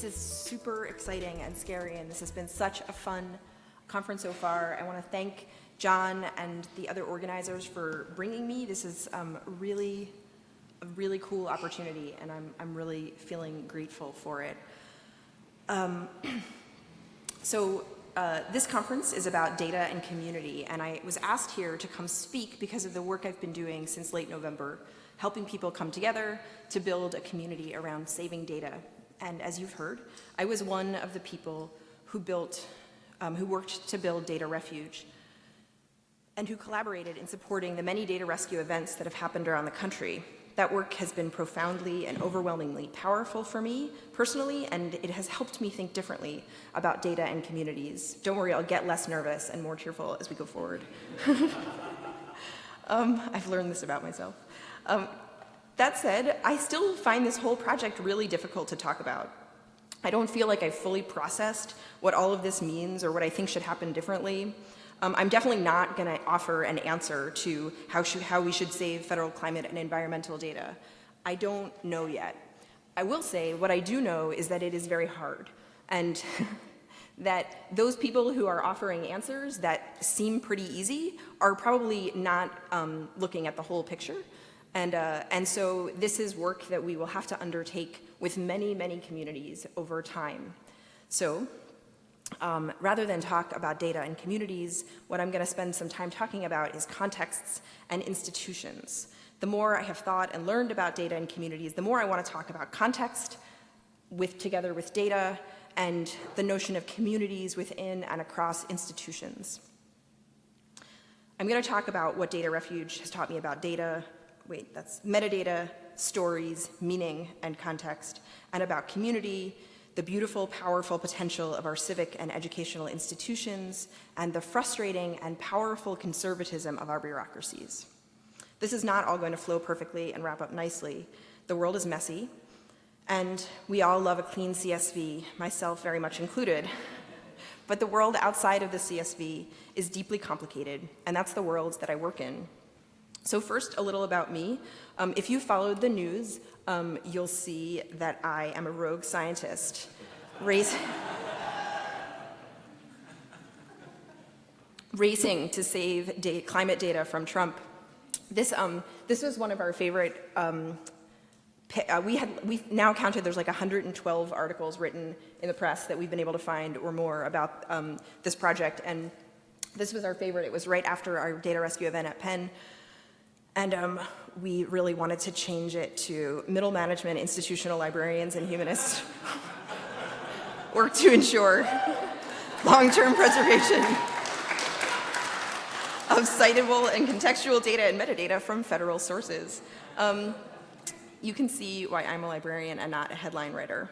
This is super exciting and scary, and this has been such a fun conference so far. I want to thank John and the other organizers for bringing me. This is um, really a really cool opportunity, and I'm, I'm really feeling grateful for it. Um, so uh, this conference is about data and community, and I was asked here to come speak because of the work I've been doing since late November, helping people come together to build a community around saving data. And as you've heard, I was one of the people who built, um, who worked to build Data Refuge, and who collaborated in supporting the many data rescue events that have happened around the country. That work has been profoundly and overwhelmingly powerful for me personally, and it has helped me think differently about data and communities. Don't worry, I'll get less nervous and more cheerful as we go forward. um, I've learned this about myself. Um, that said, I still find this whole project really difficult to talk about. I don't feel like I've fully processed what all of this means or what I think should happen differently. Um, I'm definitely not going to offer an answer to how, should, how we should save federal climate and environmental data. I don't know yet. I will say what I do know is that it is very hard and that those people who are offering answers that seem pretty easy are probably not um, looking at the whole picture. And, uh, and so this is work that we will have to undertake with many, many communities over time. So um, rather than talk about data and communities, what I'm going to spend some time talking about is contexts and institutions. The more I have thought and learned about data and communities, the more I want to talk about context with, together with data and the notion of communities within and across institutions. I'm going to talk about what Data Refuge has taught me about data, wait, that's metadata, stories, meaning, and context, and about community, the beautiful, powerful potential of our civic and educational institutions, and the frustrating and powerful conservatism of our bureaucracies. This is not all going to flow perfectly and wrap up nicely. The world is messy, and we all love a clean CSV, myself very much included. But the world outside of the CSV is deeply complicated, and that's the world that I work in. So first, a little about me. Um, if you followed the news, um, you'll see that I am a rogue scientist. Race racing to save climate data from Trump. This, um, this was one of our favorite, um, uh, we had, we've now counted there's like 112 articles written in the press that we've been able to find or more about um, this project. And this was our favorite. It was right after our data rescue event at Penn. And um, we really wanted to change it to middle management, institutional librarians, and humanists work to ensure long-term preservation of citable and contextual data and metadata from federal sources. Um, you can see why I'm a librarian and not a headline writer.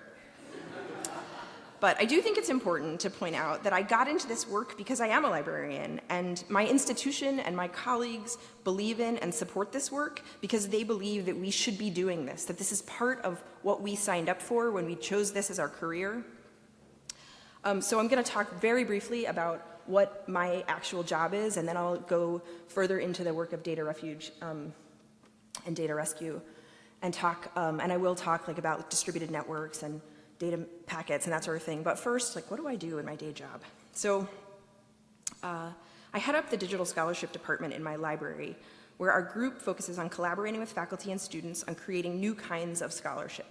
But I do think it's important to point out that I got into this work because I am a librarian and my institution and my colleagues believe in and support this work because they believe that we should be doing this, that this is part of what we signed up for when we chose this as our career. Um, so I'm going to talk very briefly about what my actual job is and then I'll go further into the work of Data Refuge um, and Data Rescue and talk, um, and I will talk like about distributed networks and data packets and that sort of thing. But first, like, what do I do in my day job? So uh, I head up the digital scholarship department in my library, where our group focuses on collaborating with faculty and students on creating new kinds of scholarship.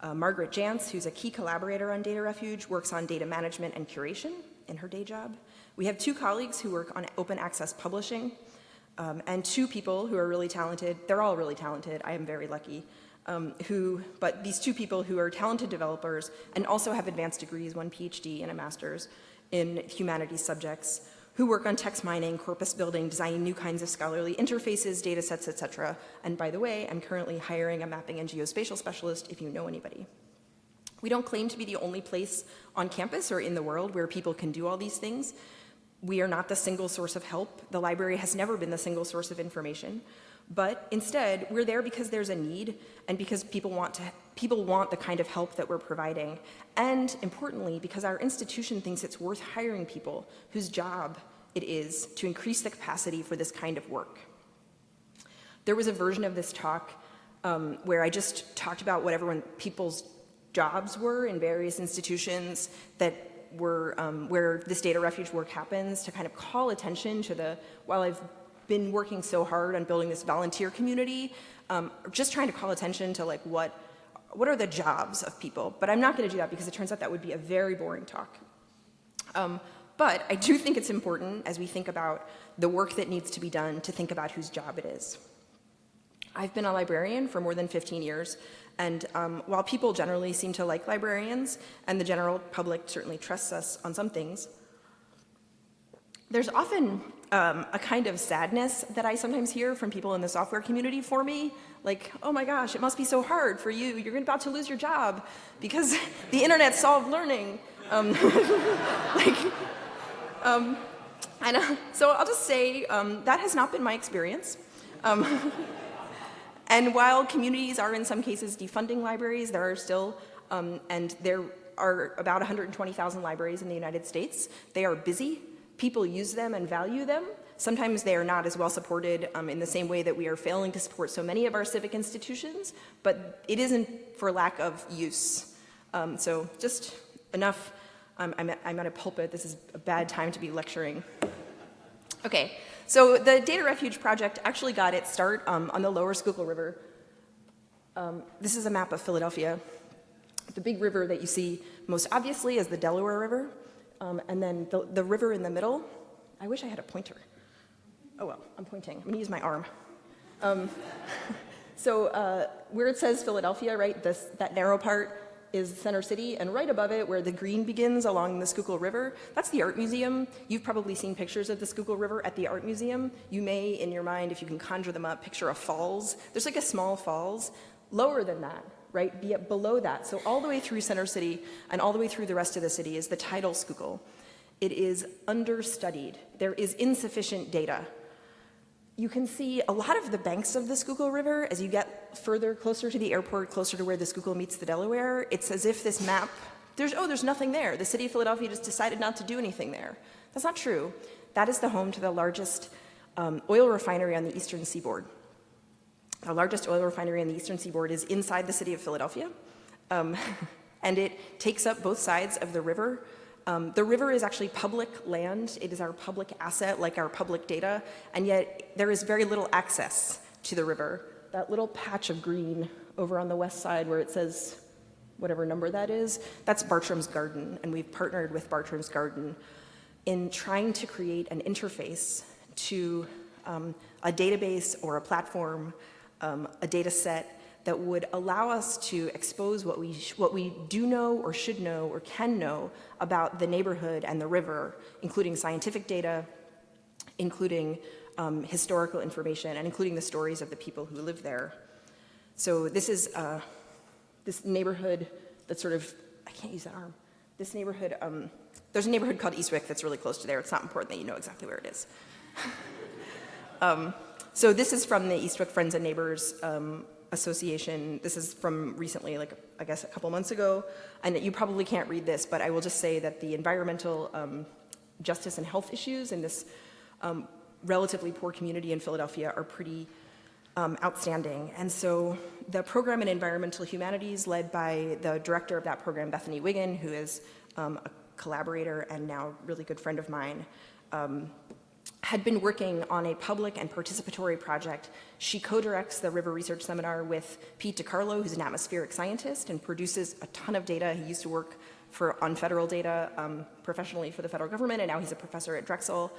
Uh, Margaret Janz, who's a key collaborator on Data Refuge, works on data management and curation in her day job. We have two colleagues who work on open access publishing, um, and two people who are really talented. They're all really talented. I am very lucky um, who, but these two people who are talented developers and also have advanced degrees, one PhD and a master's in humanities subjects, who work on text mining, corpus building, designing new kinds of scholarly interfaces, data sets, etc. And by the way, I'm currently hiring a mapping and geospatial specialist if you know anybody. We don't claim to be the only place on campus or in the world where people can do all these things. We are not the single source of help. The library has never been the single source of information. But instead, we're there because there's a need and because people want, to, people want the kind of help that we're providing. And importantly, because our institution thinks it's worth hiring people whose job it is to increase the capacity for this kind of work. There was a version of this talk um, where I just talked about what everyone, people's jobs were in various institutions that were um, where this data refuge work happens to kind of call attention to the, while I've been working so hard on building this volunteer community, um, just trying to call attention to like what, what are the jobs of people. But I'm not gonna do that because it turns out that would be a very boring talk. Um, but I do think it's important as we think about the work that needs to be done to think about whose job it is. I've been a librarian for more than 15 years, and um, while people generally seem to like librarians, and the general public certainly trusts us on some things, there's often um, a kind of sadness that I sometimes hear from people in the software community for me, like, oh my gosh, it must be so hard for you, you're about to lose your job because the internet solved learning. Um, like, um, and, uh, so I'll just say um, that has not been my experience. Um, and while communities are in some cases defunding libraries, there are still, um, and there are about 120,000 libraries in the United States. They are busy. People use them and value them. Sometimes they are not as well supported um, in the same way that we are failing to support so many of our civic institutions, but it isn't for lack of use. Um, so just enough, um, I'm, at, I'm at a pulpit, this is a bad time to be lecturing. Okay, so the Data Refuge project actually got its start um, on the lower Schuylkill River. Um, this is a map of Philadelphia. The big river that you see most obviously is the Delaware River, um, and then the, the river in the middle, I wish I had a pointer. Oh well, I'm pointing, I'm gonna use my arm. Um, so uh, where it says Philadelphia, right, this, that narrow part, is Center City, and right above it, where the green begins along the Schuylkill River, that's the Art Museum. You've probably seen pictures of the Schuylkill River at the Art Museum. You may, in your mind, if you can conjure them up, picture a falls. There's like a small falls. Lower than that, right, be below that. So all the way through Center City and all the way through the rest of the city is the tidal Schuylkill. It is understudied. There is insufficient data you can see a lot of the banks of the Schuylkill River as you get further closer to the airport, closer to where the Schuylkill meets the Delaware. It's as if this map, there's, oh, there's nothing there. The city of Philadelphia just decided not to do anything there. That's not true. That is the home to the largest um, oil refinery on the eastern seaboard. The largest oil refinery on the eastern seaboard is inside the city of Philadelphia. Um, and it takes up both sides of the river um, the river is actually public land. It is our public asset, like our public data, and yet there is very little access to the river. That little patch of green over on the west side where it says whatever number that is, that's Bartram's Garden, and we've partnered with Bartram's Garden in trying to create an interface to um, a database or a platform, um, a data set that would allow us to expose what we, what we do know or should know or can know about the neighborhood and the river, including scientific data, including um, historical information, and including the stories of the people who live there. So this is uh, this neighborhood that's sort of, I can't use that arm. This neighborhood, um, there's a neighborhood called Eastwick that's really close to there. It's not important that you know exactly where it is. um, so this is from the Eastwick Friends and Neighbors um, Association. This is from recently, like I guess a couple months ago, and you probably can't read this, but I will just say that the environmental um, justice and health issues in this um, relatively poor community in Philadelphia are pretty um, outstanding. And so the program in environmental humanities led by the director of that program, Bethany Wiggin, who is um, a collaborator and now really good friend of mine, um, had been working on a public and participatory project. She co-directs the River Research Seminar with Pete DeCarlo, who's an atmospheric scientist and produces a ton of data. He used to work for, on federal data um, professionally for the federal government, and now he's a professor at Drexel.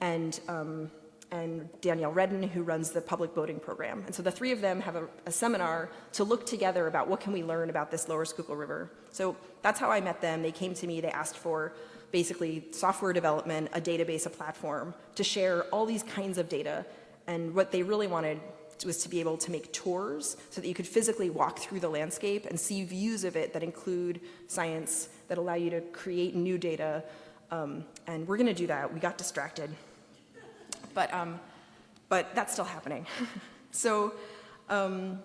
And, um, and Danielle Redden, who runs the public boating program. And so the three of them have a, a seminar to look together about what can we learn about this lower Schuylkill River. So that's how I met them. They came to me, they asked for basically software development, a database, a platform to share all these kinds of data. And what they really wanted was to be able to make tours so that you could physically walk through the landscape and see views of it that include science, that allow you to create new data. Um, and we're gonna do that. We got distracted. But, um, but that's still happening. so um,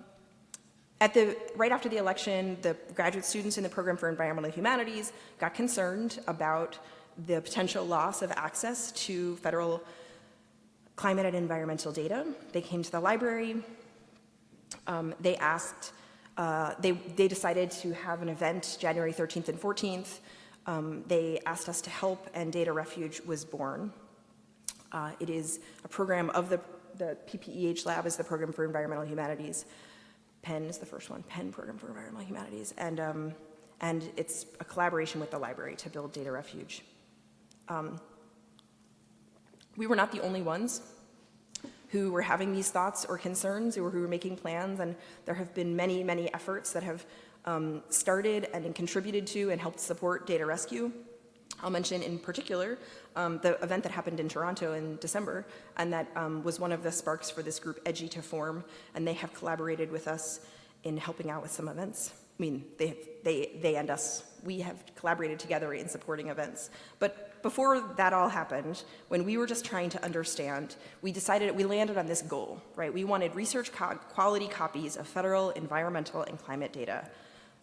at the, right after the election, the graduate students in the program for environmental humanities got concerned about the potential loss of access to federal climate and environmental data. They came to the library. Um, they asked Uh, they, they decided to have an event January 13th and 14th. Um, they asked us to help, and Data Refuge was born. Uh, it is a program of the, the PPEH lab is the program for environmental humanities. Penn is the first one, Penn Program for Environmental Humanities. And, um, and it's a collaboration with the library to build Data Refuge. Um, we were not the only ones who were having these thoughts or concerns or who were making plans, and there have been many, many efforts that have um, started and contributed to and helped support data rescue. I'll mention in particular um, the event that happened in Toronto in December, and that um, was one of the sparks for this group, EDGI to Form, and they have collaborated with us in helping out with some events. I mean, they, they, they and us, we have collaborated together in supporting events. But before that all happened, when we were just trying to understand, we decided, we landed on this goal, right? We wanted research co quality copies of federal environmental and climate data.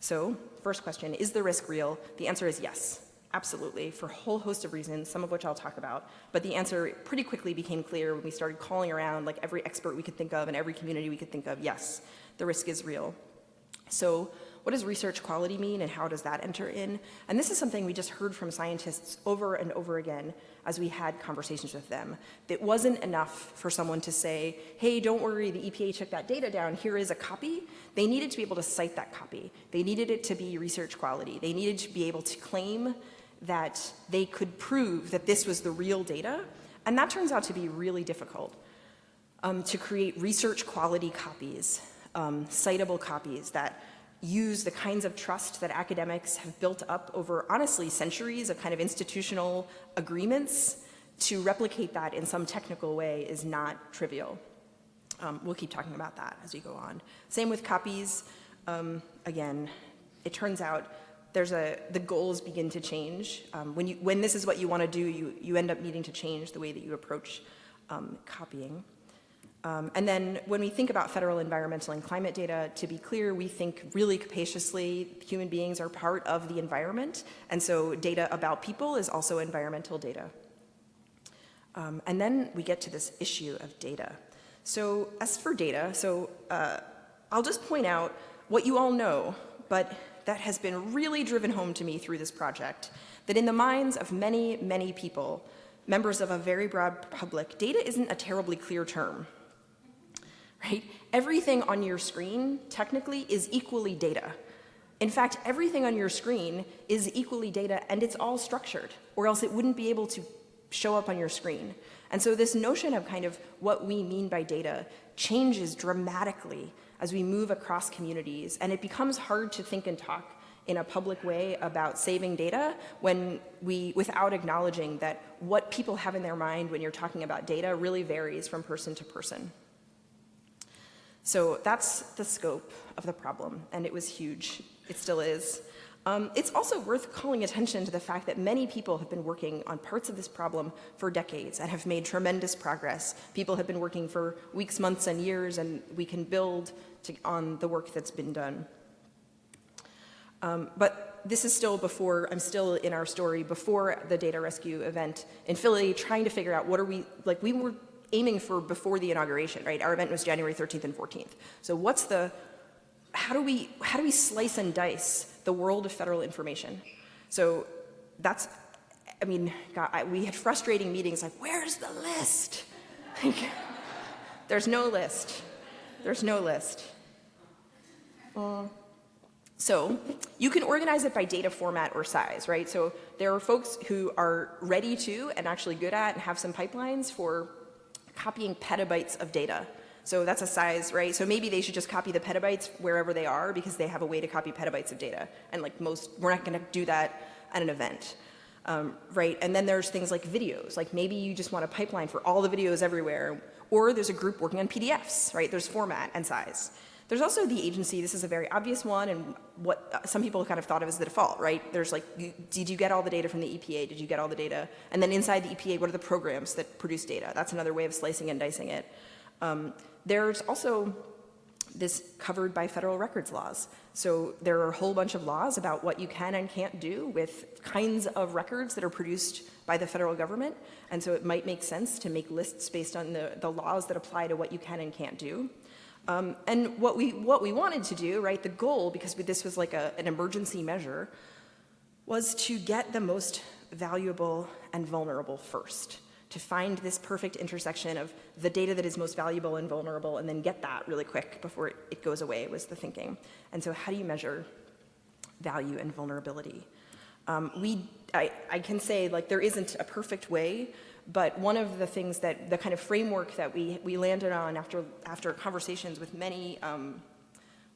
So, first question, is the risk real? The answer is yes. Absolutely, for a whole host of reasons, some of which I'll talk about. But the answer pretty quickly became clear when we started calling around like every expert we could think of and every community we could think of, yes, the risk is real. So what does research quality mean and how does that enter in? And this is something we just heard from scientists over and over again as we had conversations with them. It wasn't enough for someone to say, hey, don't worry, the EPA took that data down, here is a copy. They needed to be able to cite that copy. They needed it to be research quality. They needed to be able to claim that they could prove that this was the real data. And that turns out to be really difficult um, to create research quality copies, um, citable copies that use the kinds of trust that academics have built up over, honestly, centuries of kind of institutional agreements to replicate that in some technical way is not trivial. Um, we'll keep talking about that as we go on. Same with copies. Um, again, it turns out there's a, the goals begin to change. Um, when, you, when this is what you want to do, you, you end up needing to change the way that you approach um, copying. Um, and then when we think about federal environmental and climate data, to be clear, we think really capaciously human beings are part of the environment. And so data about people is also environmental data. Um, and then we get to this issue of data. So as for data, so uh, I'll just point out what you all know, but that has been really driven home to me through this project, that in the minds of many, many people, members of a very broad public, data isn't a terribly clear term right? Everything on your screen technically is equally data. In fact, everything on your screen is equally data and it's all structured or else it wouldn't be able to show up on your screen. And so this notion of kind of what we mean by data changes dramatically as we move across communities and it becomes hard to think and talk in a public way about saving data when we, without acknowledging that what people have in their mind when you're talking about data really varies from person to person. So that's the scope of the problem, and it was huge. It still is. Um, it's also worth calling attention to the fact that many people have been working on parts of this problem for decades and have made tremendous progress. People have been working for weeks, months, and years, and we can build to, on the work that's been done. Um, but this is still before, I'm still in our story, before the data rescue event in Philly, trying to figure out what are we, like we were aiming for before the inauguration, right? Our event was January 13th and 14th. So what's the, how do we, how do we slice and dice the world of federal information? So that's, I mean, God, I, we had frustrating meetings like, where's the list? there's no list. There's no list. Uh, so you can organize it by data format or size, right? So there are folks who are ready to and actually good at and have some pipelines for copying petabytes of data. So that's a size, right? So maybe they should just copy the petabytes wherever they are because they have a way to copy petabytes of data. And like most, we're not gonna do that at an event. Um, right, and then there's things like videos, like maybe you just want a pipeline for all the videos everywhere, or there's a group working on PDFs, right? There's format and size. There's also the agency, this is a very obvious one, and what uh, some people kind of thought of as the default, right? There's like, did you get all the data from the EPA? Did you get all the data? And then inside the EPA, what are the programs that produce data? That's another way of slicing and dicing it. Um, there's also this covered by federal records laws. So there are a whole bunch of laws about what you can and can't do with kinds of records that are produced by the federal government. And so it might make sense to make lists based on the, the laws that apply to what you can and can't do. Um, and what we, what we wanted to do, right, the goal, because this was like a, an emergency measure, was to get the most valuable and vulnerable first, to find this perfect intersection of the data that is most valuable and vulnerable and then get that really quick before it, goes away was the thinking. And so how do you measure value and vulnerability? Um, we, I, I can say like there isn't a perfect way, but one of the things that, the kind of framework that we, we landed on after, after conversations with many, um,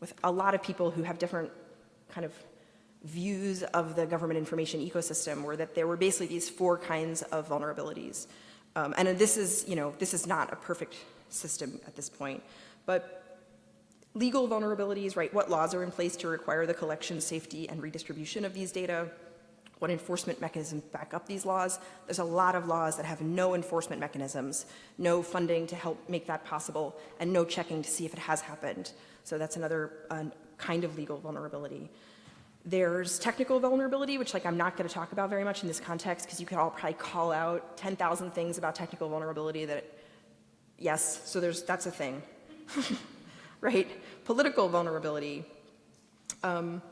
with a lot of people who have different kind of views of the government information ecosystem were that there were basically these four kinds of vulnerabilities. Um, and this is, you know, this is not a perfect system at this point, but legal vulnerabilities, right, what laws are in place to require the collection, safety, and redistribution of these data, what enforcement mechanisms back up these laws. There's a lot of laws that have no enforcement mechanisms, no funding to help make that possible, and no checking to see if it has happened. So that's another uh, kind of legal vulnerability. There's technical vulnerability, which like I'm not going to talk about very much in this context because you could all probably call out 10,000 things about technical vulnerability that, yes, so there's, that's a thing, right? Political vulnerability. Um,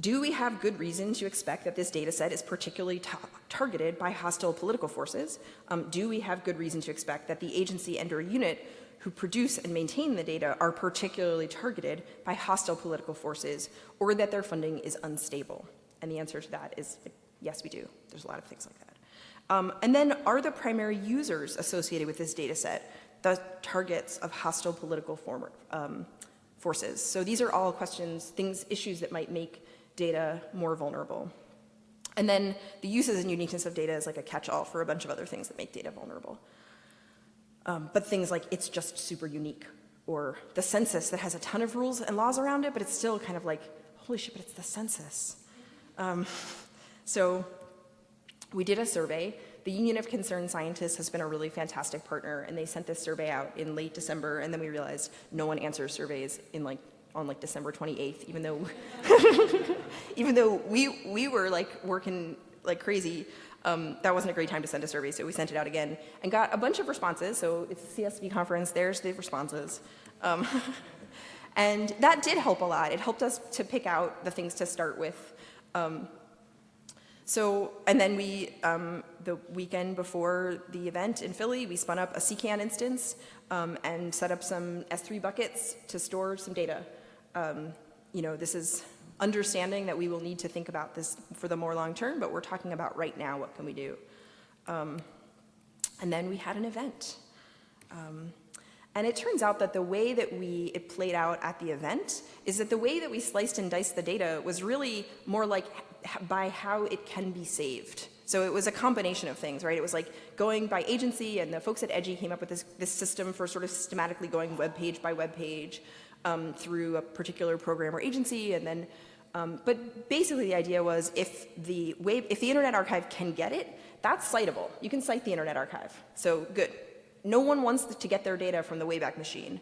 do we have good reason to expect that this data set is particularly targeted by hostile political forces? Um, do we have good reason to expect that the agency and or unit who produce and maintain the data are particularly targeted by hostile political forces or that their funding is unstable? And the answer to that is yes, we do. There's a lot of things like that. Um, and then are the primary users associated with this data set the targets of hostile political form, um, forces? So these are all questions, things, issues that might make data more vulnerable. And then the uses and uniqueness of data is like a catch-all for a bunch of other things that make data vulnerable. Um, but things like it's just super unique or the census that has a ton of rules and laws around it, but it's still kind of like, holy shit, but it's the census. Um, so we did a survey. The Union of Concerned Scientists has been a really fantastic partner, and they sent this survey out in late December, and then we realized no one answers surveys in like on like December 28th, even though even though we we were like working like crazy um, that wasn't a great time to send a survey, so we sent it out again and got a bunch of responses. So it's a CSV conference, there's the responses. Um, and that did help a lot. It helped us to pick out the things to start with. Um, so, and then we, um, the weekend before the event in Philly, we spun up a CKAN instance um, and set up some S3 buckets to store some data. Um, you know, this is understanding that we will need to think about this for the more long term, but we're talking about right now, what can we do? Um, and then we had an event. Um, and it turns out that the way that we, it played out at the event is that the way that we sliced and diced the data was really more like by how it can be saved. So it was a combination of things, right? It was like going by agency and the folks at EDGI came up with this, this system for sort of systematically going web page by web page um, through a particular program or agency and then um, but basically the idea was if the, wave, if the Internet Archive can get it, that's citable. You can cite the Internet Archive. So good. No one wants to get their data from the Wayback Machine.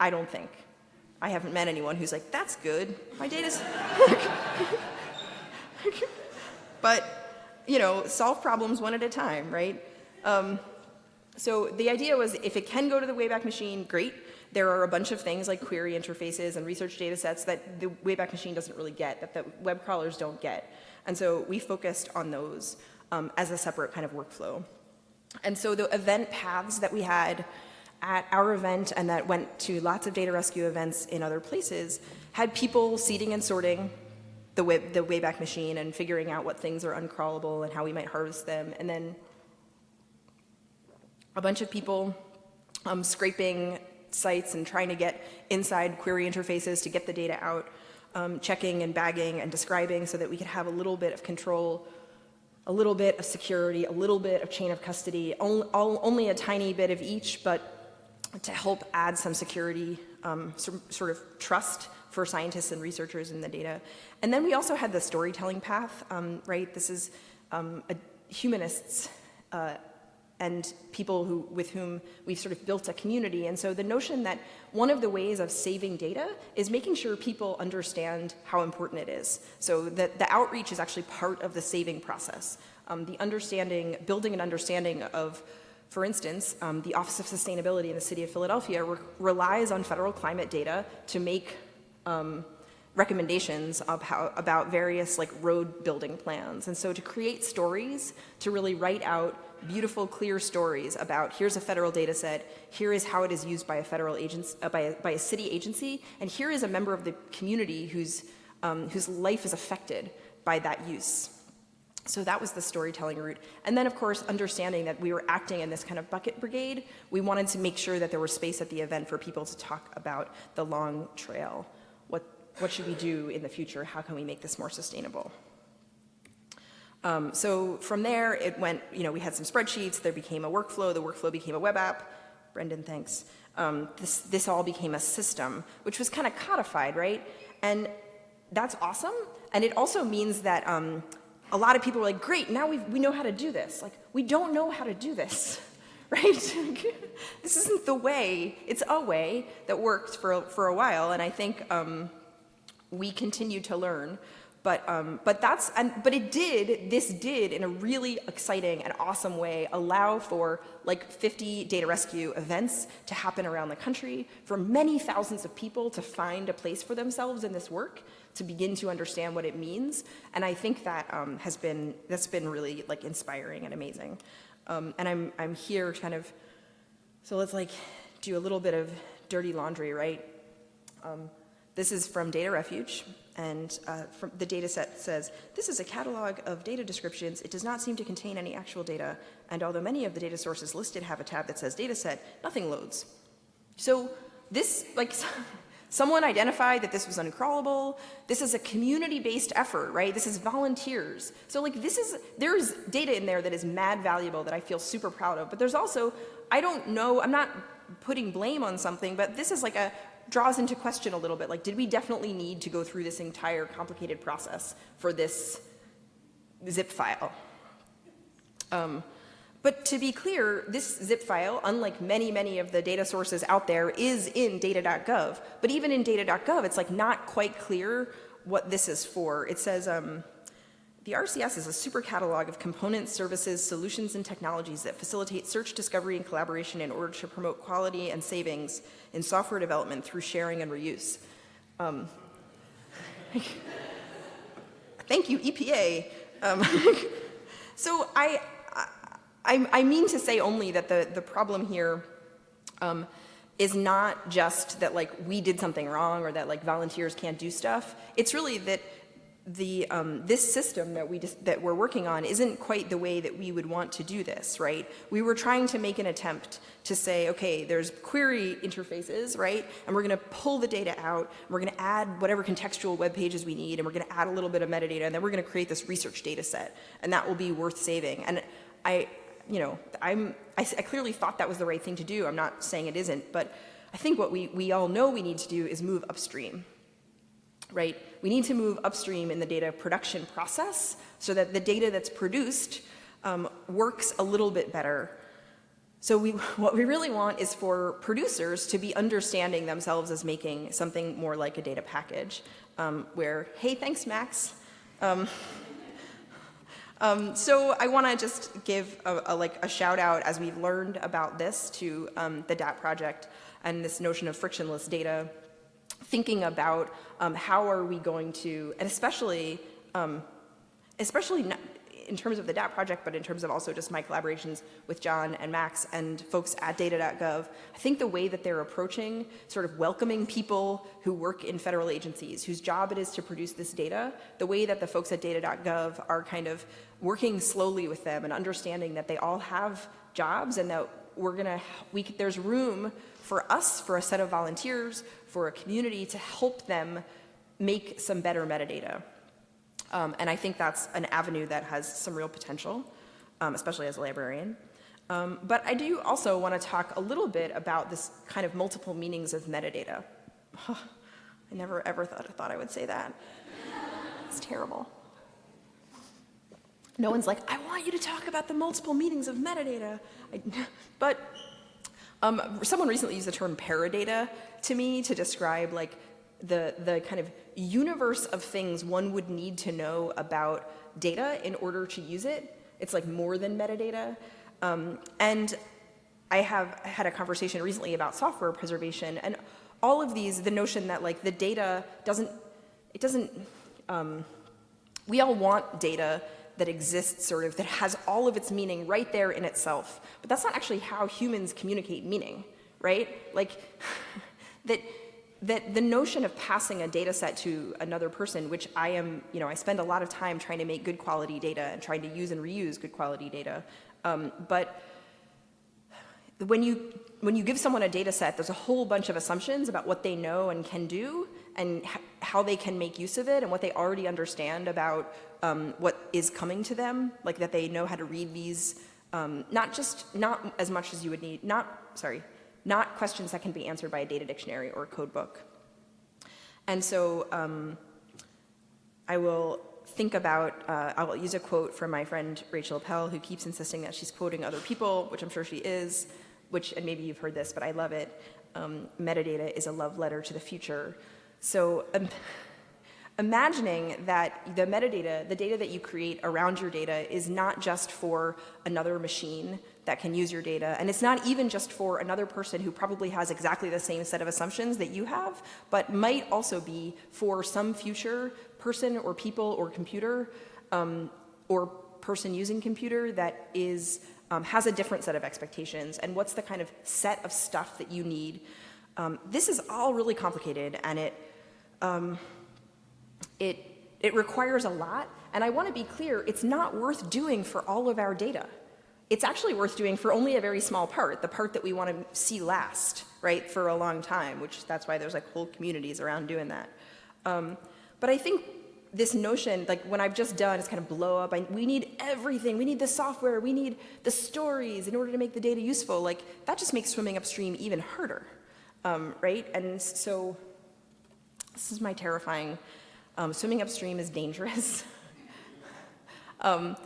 I don't think. I haven't met anyone who's like, that's good. My data's... but, you know, solve problems one at a time, right? Um, so the idea was if it can go to the Wayback Machine, great. There are a bunch of things like query interfaces and research data sets that the Wayback Machine doesn't really get, that the web crawlers don't get. And so we focused on those um, as a separate kind of workflow. And so the event paths that we had at our event and that went to lots of data rescue events in other places had people seeding and sorting the, web, the Wayback Machine and figuring out what things are uncrawlable and how we might harvest them. And then a bunch of people um, scraping sites and trying to get inside query interfaces to get the data out, um, checking and bagging and describing so that we could have a little bit of control, a little bit of security, a little bit of chain of custody, only, all, only a tiny bit of each, but to help add some security, um, sort of trust for scientists and researchers in the data. And then we also had the storytelling path, um, right? This is um, a humanists uh, and people who, with whom we've sort of built a community. And so the notion that one of the ways of saving data is making sure people understand how important it is. So that the outreach is actually part of the saving process. Um, the understanding, building an understanding of for instance, um, the Office of Sustainability in the city of Philadelphia re relies on federal climate data to make um, recommendations how, about various like road building plans. And so to create stories, to really write out beautiful, clear stories about here's a federal data set, here is how it is used by a federal agency, uh, by, a, by a city agency, and here is a member of the community whose, um, whose life is affected by that use. So that was the storytelling route. And then, of course, understanding that we were acting in this kind of bucket brigade, we wanted to make sure that there was space at the event for people to talk about the long trail. What, what should we do in the future? How can we make this more sustainable? Um, so from there, it went, you know, we had some spreadsheets, there became a workflow, the workflow became a web app. Brendan, thanks. Um, this, this all became a system, which was kind of codified, right? And that's awesome. And it also means that um, a lot of people are like, great, now we we know how to do this. Like, we don't know how to do this, right? this isn't the way. It's a way that worked for, for a while, and I think um, we continue to learn. But, um, but that's, and, but it did, this did in a really exciting and awesome way allow for like 50 data rescue events to happen around the country, for many thousands of people to find a place for themselves in this work, to begin to understand what it means. And I think that um, has been, that's been really like inspiring and amazing. Um, and I'm, I'm here kind of, so let's like do a little bit of dirty laundry, right? This is from Data Refuge, and uh, the data set says, this is a catalog of data descriptions. It does not seem to contain any actual data, and although many of the data sources listed have a tab that says data set, nothing loads. So this, like, someone identified that this was uncrawlable. This is a community-based effort, right? This is volunteers. So like this is, there's data in there that is mad valuable that I feel super proud of, but there's also, I don't know, I'm not putting blame on something, but this is like a draws into question a little bit, like did we definitely need to go through this entire complicated process for this zip file? Um, but to be clear, this zip file, unlike many, many of the data sources out there, is in data.gov. But even in data.gov, it's like not quite clear what this is for. It says, um, the RCS is a super catalog of components, services, solutions, and technologies that facilitate search, discovery, and collaboration in order to promote quality and savings in software development through sharing and reuse. Um, thank you, EPA. Um, so I, I, I, mean to say only that the, the problem here um, is not just that like we did something wrong or that like volunteers can't do stuff. It's really that the, um, this system that, we just, that we're working on isn't quite the way that we would want to do this, right? We were trying to make an attempt to say, okay, there's query interfaces, right? And we're going to pull the data out, and we're going to add whatever contextual web pages we need, and we're going to add a little bit of metadata, and then we're going to create this research data set, and that will be worth saving. And I, you know, I'm, I, I clearly thought that was the right thing to do. I'm not saying it isn't, but I think what we, we all know we need to do is move upstream, right? We need to move upstream in the data production process so that the data that's produced um, works a little bit better. So we, what we really want is for producers to be understanding themselves as making something more like a data package um, where, hey, thanks, Max. Um, um, so I want to just give a, a, like a shout out as we've learned about this to um, the DAT project and this notion of frictionless data thinking about um, how are we going to, and especially, um, especially in terms of the DAT project, but in terms of also just my collaborations with John and Max and folks at data.gov, I think the way that they're approaching sort of welcoming people who work in federal agencies, whose job it is to produce this data, the way that the folks at data.gov are kind of working slowly with them and understanding that they all have jobs and that we're gonna, we, there's room for us, for a set of volunteers, for a community to help them make some better metadata. Um, and I think that's an avenue that has some real potential, um, especially as a librarian. Um, but I do also want to talk a little bit about this kind of multiple meanings of metadata. I never ever thought, I thought I would say that. It's terrible. No one's like, I want you to talk about the multiple meanings of metadata. I, but um, someone recently used the term paradata to me to describe like the, the kind of universe of things one would need to know about data in order to use it. It's like more than metadata. Um, and I have had a conversation recently about software preservation and all of these, the notion that like the data doesn't, it doesn't, um, we all want data that exists sort of, that has all of its meaning right there in itself. But that's not actually how humans communicate meaning, right? Like, that, that the notion of passing a data set to another person, which I am, you know, I spend a lot of time trying to make good quality data and trying to use and reuse good quality data. Um, but when you, when you give someone a data set, there's a whole bunch of assumptions about what they know and can do and how they can make use of it and what they already understand about um, what is coming to them, like that they know how to read these, um, not just, not as much as you would need, not, sorry, not questions that can be answered by a data dictionary or a code book. And so um, I will think about, uh, I will use a quote from my friend Rachel Appel, who keeps insisting that she's quoting other people, which I'm sure she is, which, and maybe you've heard this, but I love it. Um, metadata is a love letter to the future. So um, imagining that the metadata, the data that you create around your data is not just for another machine that can use your data, and it's not even just for another person who probably has exactly the same set of assumptions that you have, but might also be for some future person or people or computer um, or person using computer that is um, has a different set of expectations and what's the kind of set of stuff that you need. Um, this is all really complicated and it um, it, it requires a lot. And I want to be clear, it's not worth doing for all of our data. It's actually worth doing for only a very small part, the part that we want to see last, right, for a long time, which that's why there's like whole communities around doing that. Um, but I think this notion, like when I've just done, is kind of blow up. I, we need everything. We need the software. We need the stories in order to make the data useful. Like that just makes swimming upstream even harder, um, right? And so this is my terrifying, um, swimming upstream is dangerous. um,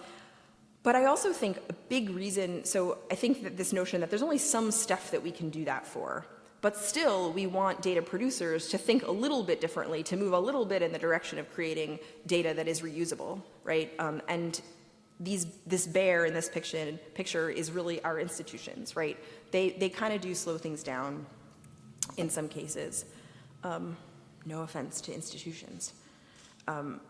but I also think a big reason, so I think that this notion that there's only some stuff that we can do that for, but still we want data producers to think a little bit differently, to move a little bit in the direction of creating data that is reusable, right? Um, and these, this bear in this picture, picture is really our institutions, right? They, they kind of do slow things down in some cases. Um, no offense to institutions. Um,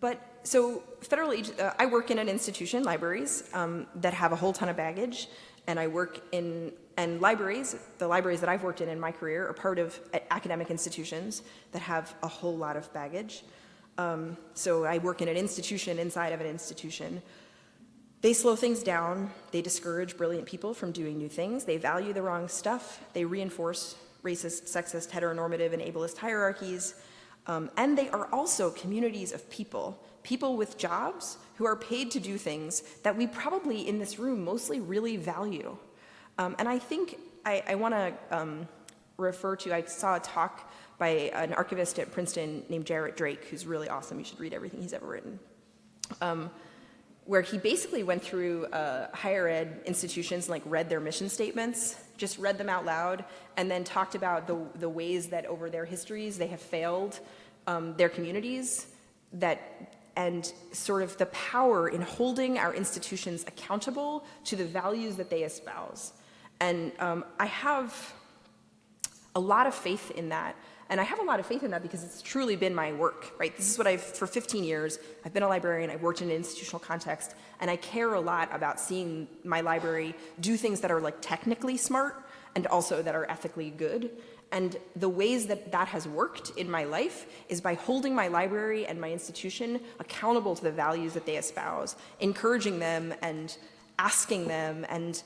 but so federal, uh, I work in an institution, libraries, um, that have a whole ton of baggage, and I work in, and libraries, the libraries that I've worked in in my career are part of academic institutions that have a whole lot of baggage. Um, so I work in an institution inside of an institution. They slow things down, they discourage brilliant people from doing new things, they value the wrong stuff, they reinforce racist, sexist, heteronormative, and ableist hierarchies. Um, and they are also communities of people, people with jobs who are paid to do things that we probably in this room mostly really value. Um, and I think I, I want to um, refer to, I saw a talk by an archivist at Princeton named Jarrett Drake, who's really awesome. You should read everything he's ever written. Where he basically went through uh, higher ed institutions and like read their mission statements just read them out loud, and then talked about the, the ways that over their histories they have failed um, their communities, that, and sort of the power in holding our institutions accountable to the values that they espouse. And um, I have a lot of faith in that. And I have a lot of faith in that because it's truly been my work, right? This is what I've, for 15 years, I've been a librarian, I've worked in an institutional context, and I care a lot about seeing my library do things that are like technically smart and also that are ethically good. And the ways that that has worked in my life is by holding my library and my institution accountable to the values that they espouse, encouraging them and asking them and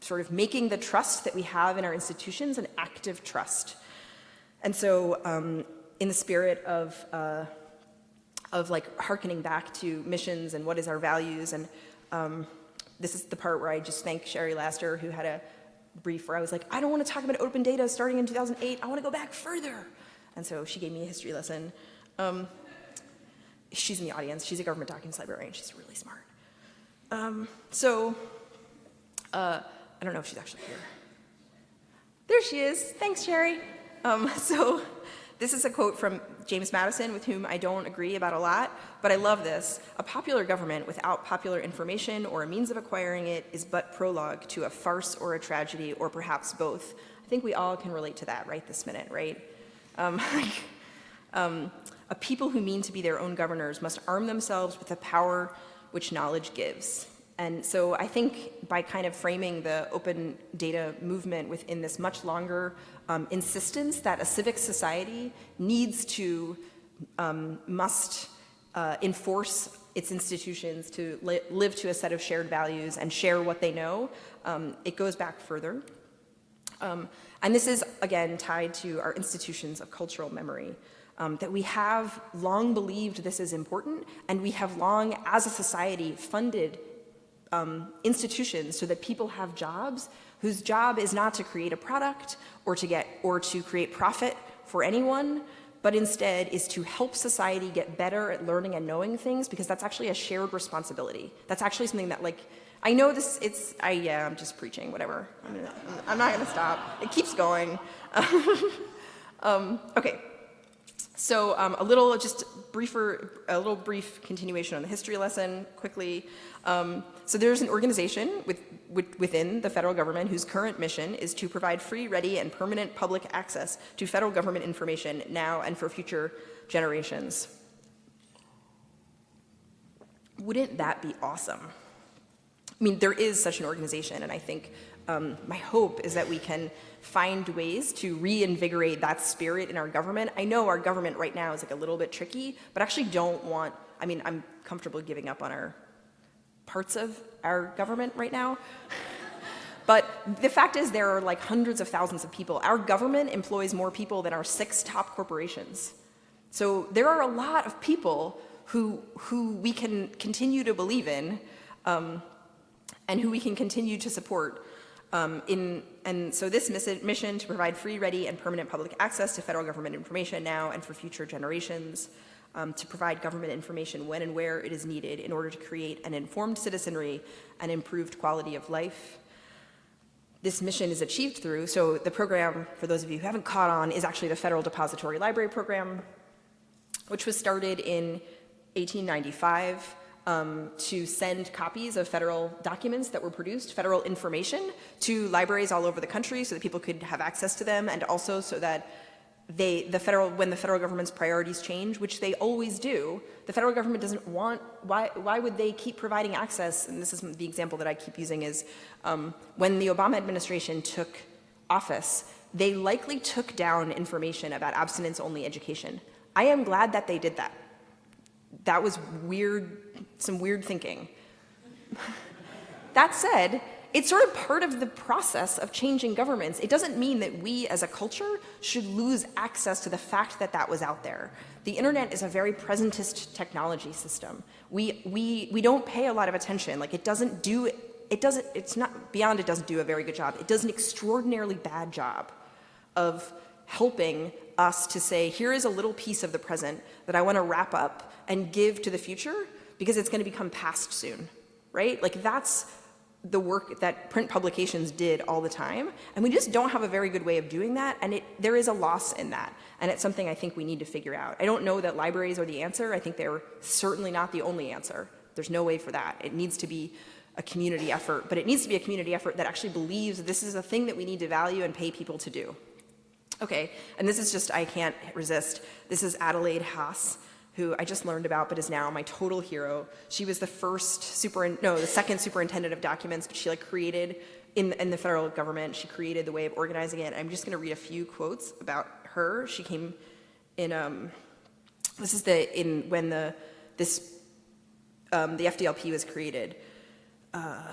sort of making the trust that we have in our institutions an active trust. And so um, in the spirit of, uh, of like hearkening back to missions and what is our values, and um, this is the part where I just thank Shari Laster who had a brief where I was like, I don't want to talk about open data starting in 2008, I want to go back further. And so she gave me a history lesson. Um, she's in the audience, she's a government documents librarian, she's really smart. Um, so, uh, I don't know if she's actually here. There she is, thanks Sherry. Um, so This is a quote from James Madison, with whom I don't agree about a lot, but I love this. A popular government without popular information or a means of acquiring it is but prologue to a farce or a tragedy, or perhaps both. I think we all can relate to that right this minute, right? Um, um, a people who mean to be their own governors must arm themselves with the power which knowledge gives. And so I think by kind of framing the open data movement within this much longer um, insistence that a civic society needs to, um, must uh, enforce its institutions to li live to a set of shared values and share what they know, um, it goes back further. Um, and this is, again, tied to our institutions of cultural memory. Um, that we have long believed this is important, and we have long, as a society, funded um, institutions so that people have jobs whose job is not to create a product or to get or to create profit for anyone, but instead is to help society get better at learning and knowing things because that's actually a shared responsibility. That's actually something that like, I know this, it's, I, yeah, I'm just preaching, whatever. I'm, gonna, I'm not gonna stop. It keeps going. um, okay, so um, a little, just briefer, a little brief continuation on the history lesson quickly. Um, so there's an organization with, with, within the federal government whose current mission is to provide free, ready, and permanent public access to federal government information now and for future generations. Wouldn't that be awesome? I mean, there is such an organization, and I think um, my hope is that we can find ways to reinvigorate that spirit in our government. I know our government right now is like a little bit tricky, but I actually don't want, I mean, I'm comfortable giving up on our parts of our government right now. But the fact is there are like hundreds of thousands of people. Our government employs more people than our six top corporations. So there are a lot of people who, who we can continue to believe in um, and who we can continue to support um, in, and so this mission to provide free, ready, and permanent public access to federal government information now and for future generations, um, to provide government information when and where it is needed in order to create an informed citizenry and improved quality of life. This mission is achieved through, so the program, for those of you who haven't caught on, is actually the Federal Depository Library Program, which was started in 1895 um, to send copies of federal documents that were produced, federal information, to libraries all over the country so that people could have access to them and also so that they, the federal, when the federal government's priorities change, which they always do, the federal government doesn't want, why, why would they keep providing access? And this is the example that I keep using is um, when the Obama administration took office, they likely took down information about abstinence-only education. I am glad that they did that that was weird, some weird thinking. that said, it's sort of part of the process of changing governments. It doesn't mean that we as a culture should lose access to the fact that that was out there. The internet is a very presentist technology system. We, we, we don't pay a lot of attention. Like it doesn't do, it doesn't, it's not, beyond it doesn't do a very good job. It does an extraordinarily bad job of helping us to say, here is a little piece of the present that I want to wrap up and give to the future because it's going to become past soon, right? Like that's the work that print publications did all the time. And we just don't have a very good way of doing that. And it, there is a loss in that. And it's something I think we need to figure out. I don't know that libraries are the answer. I think they're certainly not the only answer. There's no way for that. It needs to be a community effort, but it needs to be a community effort that actually believes this is a thing that we need to value and pay people to do. Okay, and this is just, I can't resist. This is Adelaide Hasse, who I just learned about but is now my total hero. She was the first super, no, the second superintendent of documents, but she like created, in, in the federal government, she created the way of organizing it. I'm just gonna read a few quotes about her. She came in, um, this is the, in, when the, this, um, the FDLP was created. Uh,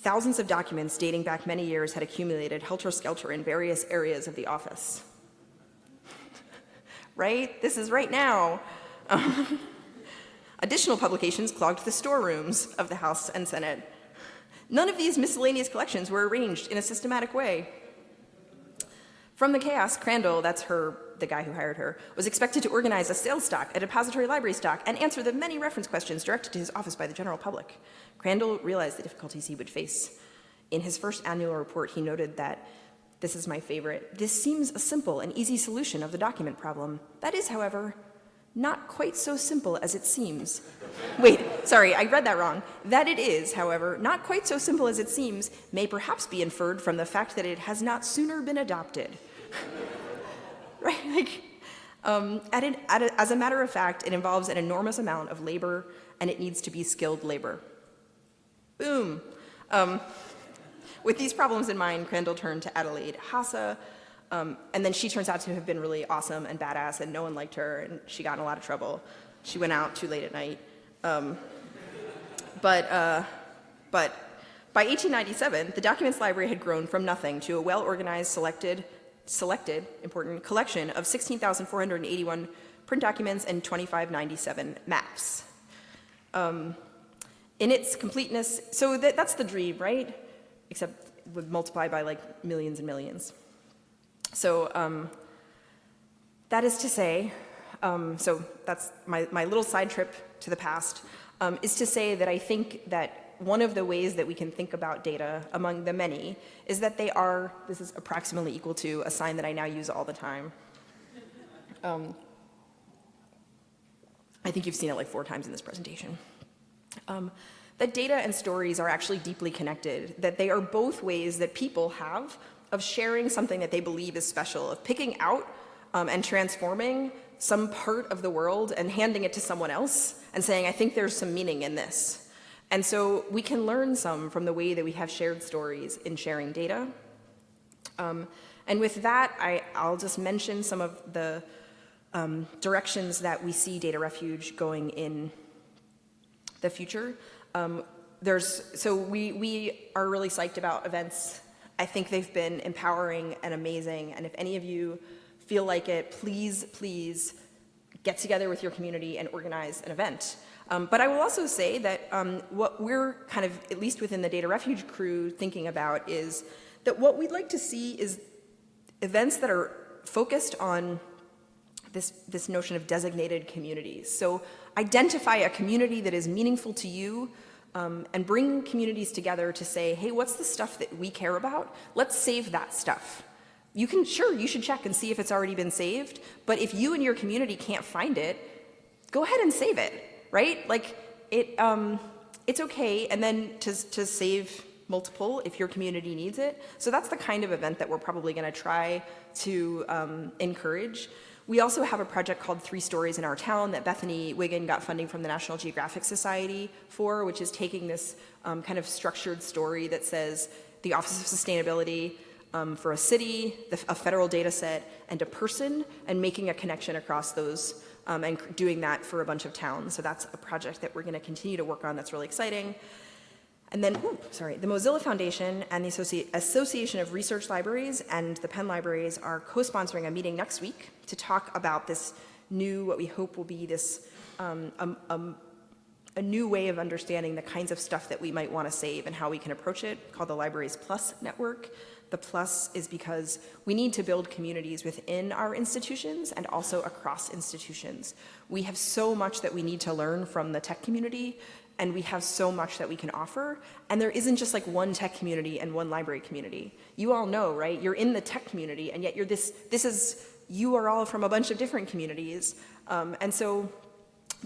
Thousands of documents dating back many years had accumulated helter-skelter in various areas of the office. right? This is right now. additional publications clogged the storerooms of the House and Senate. None of these miscellaneous collections were arranged in a systematic way. From the chaos, Crandall, that's her, the guy who hired her, was expected to organize a sales stock, a depository library stock, and answer the many reference questions directed to his office by the general public. Crandall realized the difficulties he would face. In his first annual report, he noted that This is my favorite. This seems a simple and easy solution of the document problem. That is, however, not quite so simple as it seems. Wait, sorry, I read that wrong. That it is, however, not quite so simple as it seems may perhaps be inferred from the fact that it has not sooner been adopted. right, like, um, at an, at a, as a matter of fact, it involves an enormous amount of labor and it needs to be skilled labor. Boom. Um, with these problems in mind, Crandall turned to Adelaide Hasse, um, and then she turns out to have been really awesome and badass, and no one liked her, and she got in a lot of trouble. She went out too late at night. Um, but, uh, but by 1897, the Documents Library had grown from nothing to a well-organized, selected, selected, important, collection of 16,481 print documents and 2597 maps. Um, in its completeness, so that, that's the dream, right? Except would multiply by like millions and millions. So um, that is to say, um, so that's my, my little side trip to the past, um, is to say that I think that one of the ways that we can think about data among the many is that they are, this is approximately equal to a sign that I now use all the time. Um, I think you've seen it like four times in this presentation. Um, that data and stories are actually deeply connected, that they are both ways that people have of sharing something that they believe is special, of picking out um, and transforming some part of the world and handing it to someone else and saying, I think there's some meaning in this. And so we can learn some from the way that we have shared stories in sharing data. Um, and with that, I, will just mention some of the um, directions that we see Data Refuge going in the future. Um, there's, so we, we are really psyched about events. I think they've been empowering and amazing. And if any of you feel like it, please, please get together with your community and organize an event. Um, but I will also say that um, what we're kind of, at least within the Data Refuge crew, thinking about is that what we'd like to see is events that are focused on this, this notion of designated communities. So identify a community that is meaningful to you um, and bring communities together to say, hey, what's the stuff that we care about? Let's save that stuff. You can, sure, you should check and see if it's already been saved, but if you and your community can't find it, go ahead and save it, right? Like, it, um, it's okay, and then to, to save multiple if your community needs it. So that's the kind of event that we're probably gonna try to um, encourage. We also have a project called Three Stories in Our Town that Bethany Wiggin got funding from the National Geographic Society for, which is taking this um, kind of structured story that says the Office of Sustainability um, for a city, the, a federal data set, and a person, and making a connection across those um, and doing that for a bunch of towns. So that's a project that we're going to continue to work on that's really exciting. And then, ooh, sorry, the Mozilla Foundation and the Associ Association of Research Libraries and the Penn Libraries are co-sponsoring a meeting next week to talk about this new, what we hope will be this, um, um, um, a new way of understanding the kinds of stuff that we might want to save and how we can approach it, called the Libraries Plus Network. The plus is because we need to build communities within our institutions and also across institutions. We have so much that we need to learn from the tech community and we have so much that we can offer. And there isn't just like one tech community and one library community. You all know, right? You're in the tech community and yet you're this, this is, you are all from a bunch of different communities. Um, and so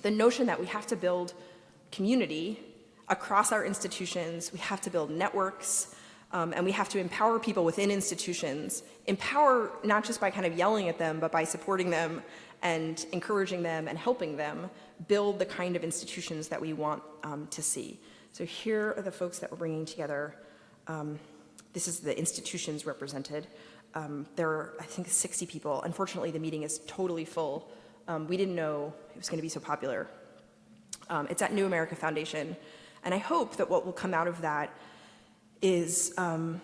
the notion that we have to build community across our institutions, we have to build networks, um, and we have to empower people within institutions, empower not just by kind of yelling at them, but by supporting them and encouraging them and helping them build the kind of institutions that we want um, to see. So here are the folks that we're bringing together. Um, this is the institutions represented. Um, there are, I think, 60 people. Unfortunately, the meeting is totally full. Um, we didn't know it was going to be so popular. Um, it's at New America Foundation. And I hope that what will come out of that is, um,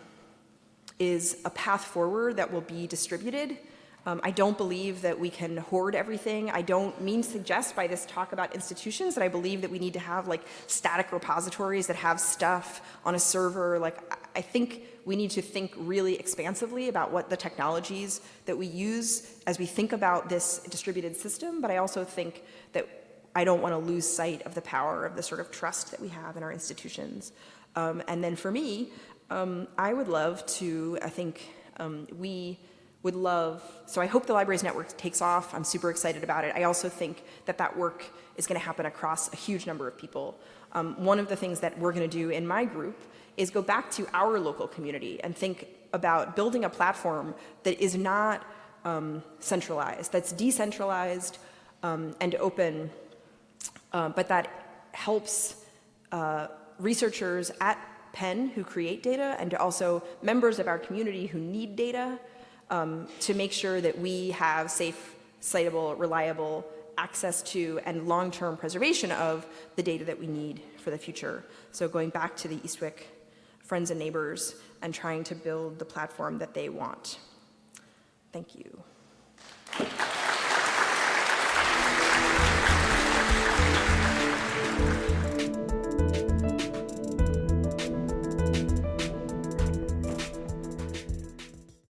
is a path forward that will be distributed. Um, I don't believe that we can hoard everything. I don't mean suggest by this talk about institutions that I believe that we need to have like static repositories that have stuff on a server. Like I think we need to think really expansively about what the technologies that we use as we think about this distributed system, but I also think that I don't want to lose sight of the power of the sort of trust that we have in our institutions. Um, and then for me, um, I would love to, I think, Um, we would love, so I hope the Libraries Network takes off. I'm super excited about it. I also think that that work is going to happen across a huge number of people. Um, one of the things that we're going to do in my group is go back to our local community and think about building a platform that is not um, centralized, that's decentralized um, and open, uh, but that helps uh, researchers at Penn who create data and also members of our community who need data um, to make sure that we have safe, citable, reliable access to and long-term preservation of the data that we need for the future. So going back to the Eastwick friends and neighbors and trying to build the platform that they want. Thank you.